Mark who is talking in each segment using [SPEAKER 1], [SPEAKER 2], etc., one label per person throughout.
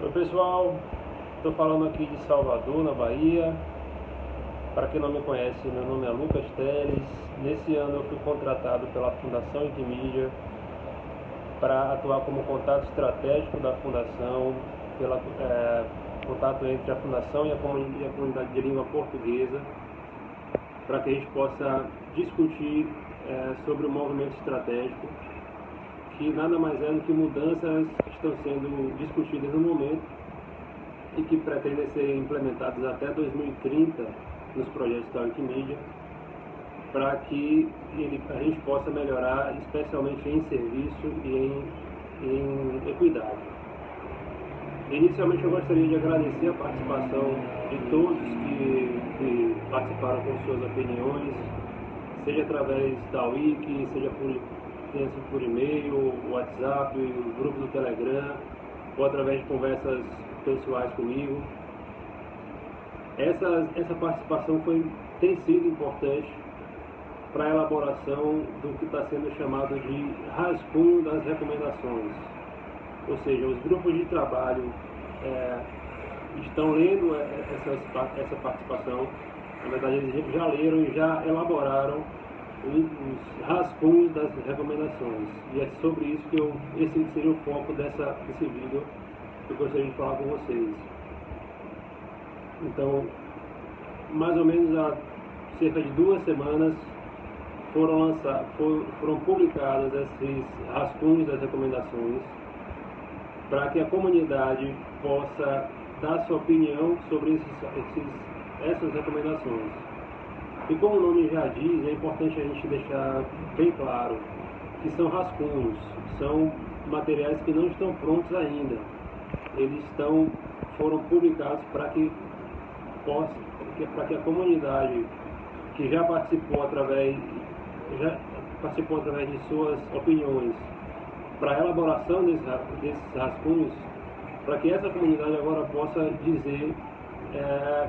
[SPEAKER 1] Oi pessoal, estou falando aqui de Salvador, na Bahia. Para quem não me conhece, meu nome é Lucas Teles. Nesse ano eu fui contratado pela Fundação Intimídia para atuar como contato estratégico da Fundação, pela é, contato entre a Fundação e a comunidade de língua portuguesa, para que a gente possa discutir é, sobre o movimento estratégico que nada mais é do que mudanças que estão sendo discutidas no momento e que pretendem ser implementadas até 2030 nos projetos da Wikimedia, para que ele, a gente possa melhorar, especialmente em serviço e em, em equidade. Inicialmente eu gostaria de agradecer a participação de todos que, que participaram com suas opiniões, seja através da Wiki, seja por tenha sido por e-mail, WhatsApp, grupo do Telegram, ou através de conversas pessoais comigo. Essa, essa participação foi, tem sido importante para a elaboração do que está sendo chamado de rascunho das recomendações. Ou seja, os grupos de trabalho é, estão lendo essa, essa participação, na verdade eles já leram e já elaboraram os rascunhos das recomendações. E é sobre isso que eu, esse seria o foco dessa, desse vídeo que eu gostaria de falar com vocês. Então, mais ou menos há cerca de duas semanas foram, lançados, foram, foram publicadas esses rascunhos das recomendações para que a comunidade possa dar sua opinião sobre esses, esses, essas recomendações. E como o nome já diz, é importante a gente deixar bem claro que são rascunhos, são materiais que não estão prontos ainda. Eles estão, foram publicados para que possa, para que a comunidade que já participou através, já participou através de suas opiniões para a elaboração desses, desses rascunhos, para que essa comunidade agora possa dizer é,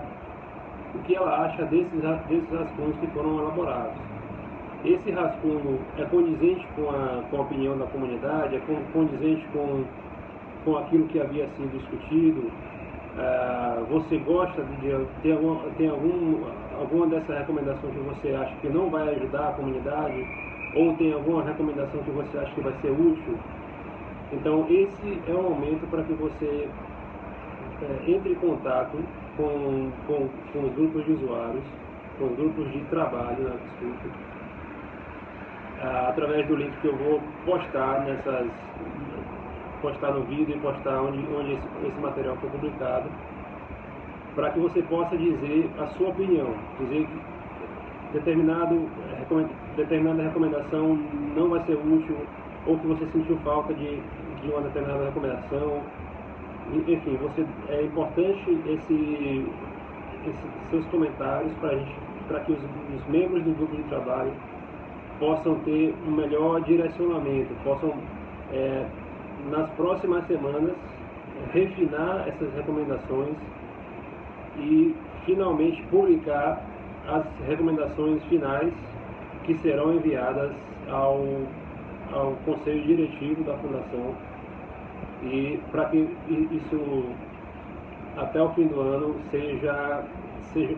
[SPEAKER 1] o que ela acha desses, desses rascunhos que foram elaborados. Esse rascunho é condizente com a, com a opinião da comunidade, é condizente com, com aquilo que havia sido discutido. Uh, você gosta de ter alguma, tem algum, alguma dessas recomendações que você acha que não vai ajudar a comunidade? Ou tem alguma recomendação que você acha que vai ser útil? Então, esse é o momento para que você é, entre em contato com, com, com os grupos de usuários, com os grupos de trabalho, né, desculpa, através do link que eu vou postar nessas postar no vídeo e postar onde, onde esse, esse material foi publicado para que você possa dizer a sua opinião, dizer que determinado, determinada recomendação não vai ser útil ou que você sentiu falta de, de uma determinada recomendação enfim, você, é importante esse, esse seus comentários para que os, os, membros do grupo de trabalho possam ter um melhor direcionamento, possam, é, nas próximas semanas, refinar essas recomendações e finalmente publicar as recomendações finais que serão enviadas ao, ao Conselho Diretivo da Fundação e para que isso até o fim do ano seja, seja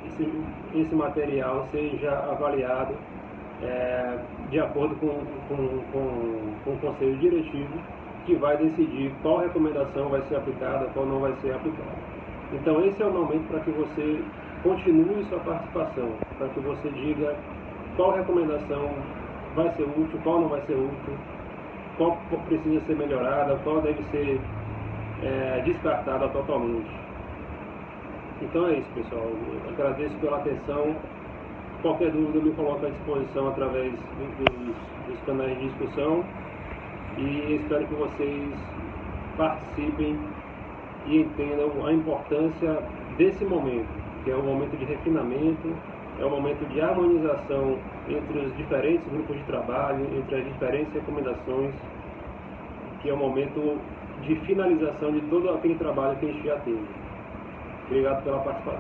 [SPEAKER 1] esse material seja avaliado é, de acordo com, com, com, com o conselho diretivo que vai decidir qual recomendação vai ser aplicada, qual não vai ser aplicada. Então esse é o momento para que você continue sua participação, para que você diga qual recomendação vai ser útil, qual não vai ser útil, qual precisa ser melhorada, qual deve ser é, descartada totalmente. Então é isso, pessoal. Eu agradeço pela atenção. Qualquer dúvida eu me coloco à disposição através dos, dos canais de discussão e espero que vocês participem e entendam a importância desse momento, que é um momento de refinamento, é um momento de harmonização entre os diferentes grupos de trabalho, entre as diferentes recomendações, que é o momento de finalização de todo aquele trabalho que a gente já teve. Obrigado pela participação.